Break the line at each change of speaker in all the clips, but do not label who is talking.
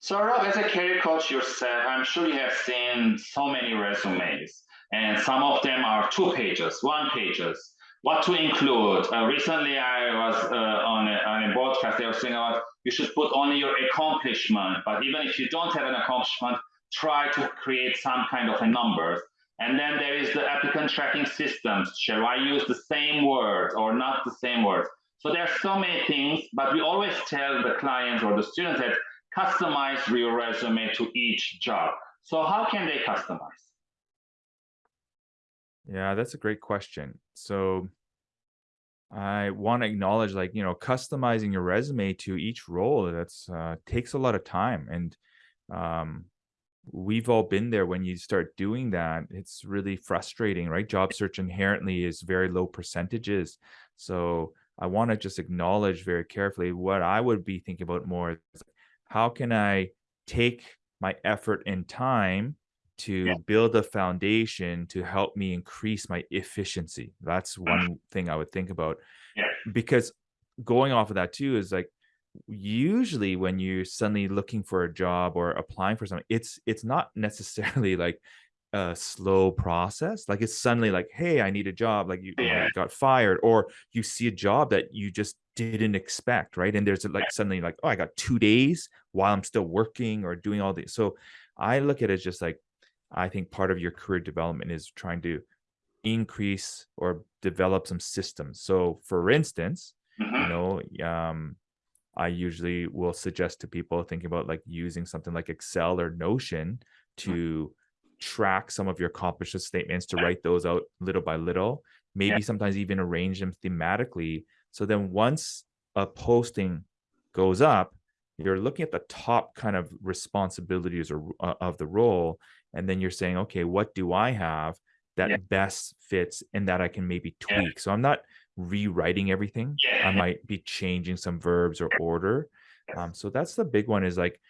So Rob, as a career coach yourself, I'm sure you have seen so many resumes, and some of them are two pages, one pages. What to include? Uh, recently, I was uh, on, a, on a broadcast. They were saying about you should put only your accomplishment, but even if you don't have an accomplishment, try to create some kind of a numbers. And then there is the applicant tracking systems. Shall I use the same words or not the same words? So there are so many things, but we always tell the clients or the students that customize your resume to each job. So how can they customize?
Yeah, that's a great question. So I want to acknowledge like, you know, customizing your resume to each role that's uh, takes a lot of time and um, we've all been there when you start doing that it's really frustrating right job search inherently is very low percentages so i want to just acknowledge very carefully what i would be thinking about more how can i take my effort and time to yeah. build a foundation to help me increase my efficiency that's mm-hmm. one thing i would think about
yeah.
because going off of that too is like usually when you're suddenly looking for a job or applying for something it's it's not necessarily like a slow process like it's suddenly like hey i need a job like you, yeah. you got fired or you see a job that you just didn't expect right and there's like suddenly like oh i got two days while i'm still working or doing all this so i look at it just like i think part of your career development is trying to increase or develop some systems so for instance mm -hmm. you mm-hmm. know um I usually will suggest to people thinking about like using something like Excel or Notion mm-hmm. to track some of your accomplishment statements to write those out little by little, maybe yeah. sometimes even arrange them thematically. So then once a posting goes up, you're looking at the top kind of responsibilities or uh, of the role, and then you're saying, okay, what do I have that yeah. best fits and that I can maybe tweak? Yeah. So I'm not rewriting everything. I might be changing some verbs or order. Um, so that's the big one is like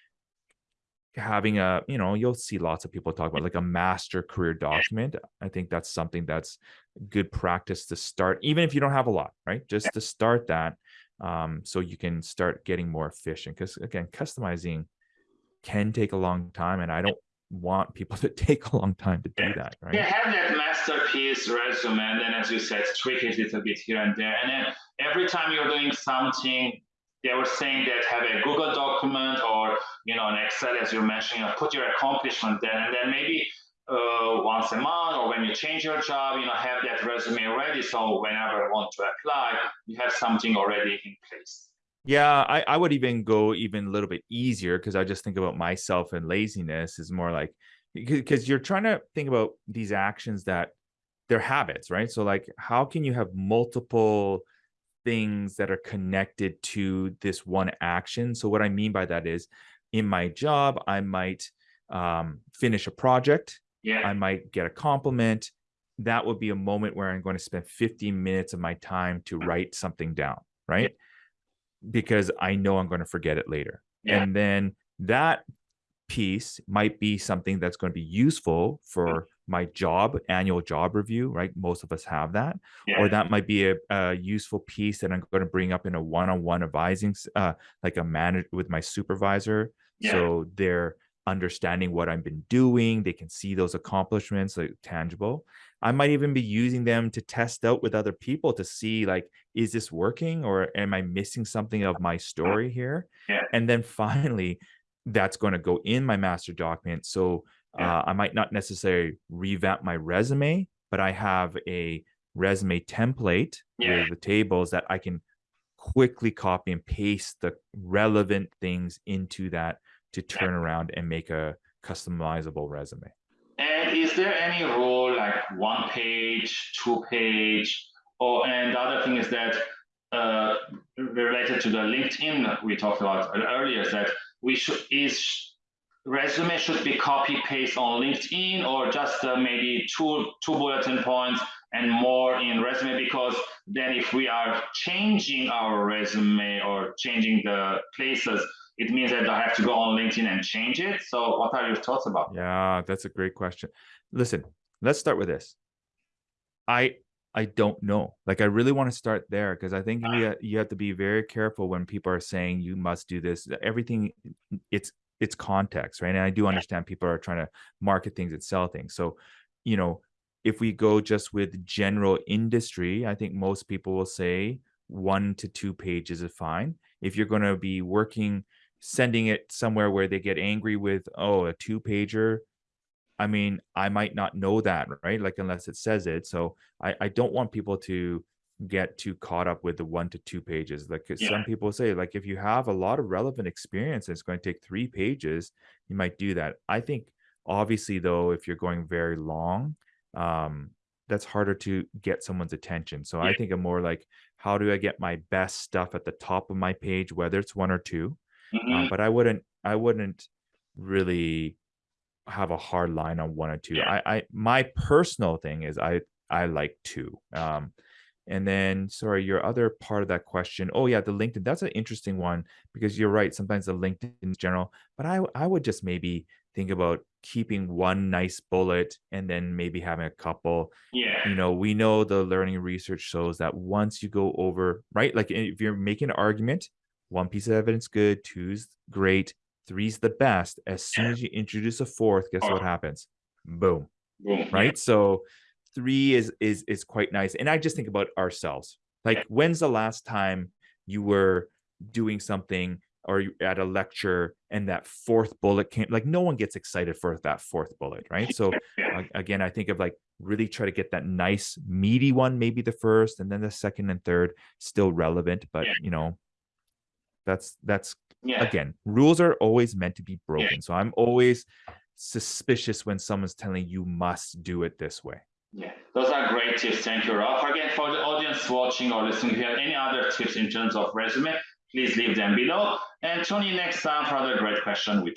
having a, you know, you'll see lots of people talk about like a master career document. I think that's something that's good practice to start, even if you don't have a lot, right? Just to start that um, so you can start getting more efficient. Because again, customizing can take a long time and I don't want people to take a long time to do that, right?
Yeah, have that masterpiece resume, and then as you said, tweak it a little bit here and there. And then every time you're doing something, they were saying that have a Google document or you know an Excel, as you mentioned, you know, put your accomplishment there, and then maybe uh, once a month or when you change your job, you know, have that resume ready. So whenever you want to apply, you have something already in place.
Yeah, I, I would even go even a little bit easier because I just think about myself and laziness is more like because you're trying to think about these actions that they're habits, right? So like how can you have multiple things that are connected to this one action? So what I mean by that is in my job, I might um, finish a project.
Yeah.
I might get a compliment. That would be a moment where I'm going to spend 15 minutes of my time to write something down, right? Yeah because I know I'm going to forget it later. Yeah. And then that piece might be something that's going to be useful for my job annual job review right most of us have that yeah. or that might be a, a, useful piece that i'm going to bring up in a one-on-one advising uh like a manager with my supervisor yeah. so they're understanding what i've been doing they can see those accomplishments like tangible I might even be using them to test out with other people to see like, is this working or am I missing something of my story here?
Yeah.
And then finally, that's going to go in my master document. So yeah. uh, I might not necessarily revamp my resume, but I have a resume template yeah. with the tables that I can quickly copy and paste the relevant things into that to turn yeah. around and make a customizable resume.
And is there any rule like one page, two page, or and the other thing is that uh, related to the LinkedIn we talked about earlier is that we should is resume should be copy paste on LinkedIn or just uh, maybe two two bulletin points and more in resume because then if we are changing our resume or changing the places it means that I have to go on LinkedIn and change it. So what are your thoughts about?
Yeah, that's a great question. Listen, let's start with this. I I don't know. Like I really want to start there because I think you, ah. you have to be very careful when people are saying you must do this. Everything mm, it's it's context, right? And I do understand people are trying to market things and sell things. So, you know, if we go just with general industry, I think most people will say one to two pages is fine. If you're going to be working, sending it somewhere where they get angry with, oh, a two pager, I mean, I might not know that, right? Like, unless it says it. So I, I don't want people to get too caught up with the one to two pages. Like
Yeah.
some people say, like, if you have a lot of relevant experience, and it's going to take three pages, you might do that. I think, obviously, though, if you're going very long, um, that's harder to get someone's attention. So I think I'm more like, how do I get my best stuff at the top of my page, whether it's one or two? Um,
Mhm.
but I wouldn't, I wouldn't really have a hard line on one or two.
Yeah.
I, I my personal thing is I I like two. Um, and then sorry, your other part of that question. Oh yeah, the LinkedIn. That's an interesting one because you're right. Sometimes the LinkedIn in general, but I I would just maybe think about keeping one nice bullet and then maybe having a couple.
Yeah.
You know, we know the learning research shows that once you go over, right? Like if you're making an argument, one piece of evidence good, two's great, three's the best. As soon as you introduce a fourth, guess what
oh.
happens? Boom
Boom.
Right so three is is is quite nice and i just think about ourselves like when's the last time you were doing something or at a lecture and that fourth bullet came like no one gets excited for that fourth bullet right so again i think of like really try to get that nice meaty one maybe the first and then the second and third still relevant but you know that's that's
Yeah.
again rules are always meant to be broken so i'm always suspicious when someone's telling you must do it this way
Yeah, those are great tips. Thank you, Rob. Again, for the audience watching or listening, if you have any other tips in terms of resume, please leave them below. And tune in next time for another great question with.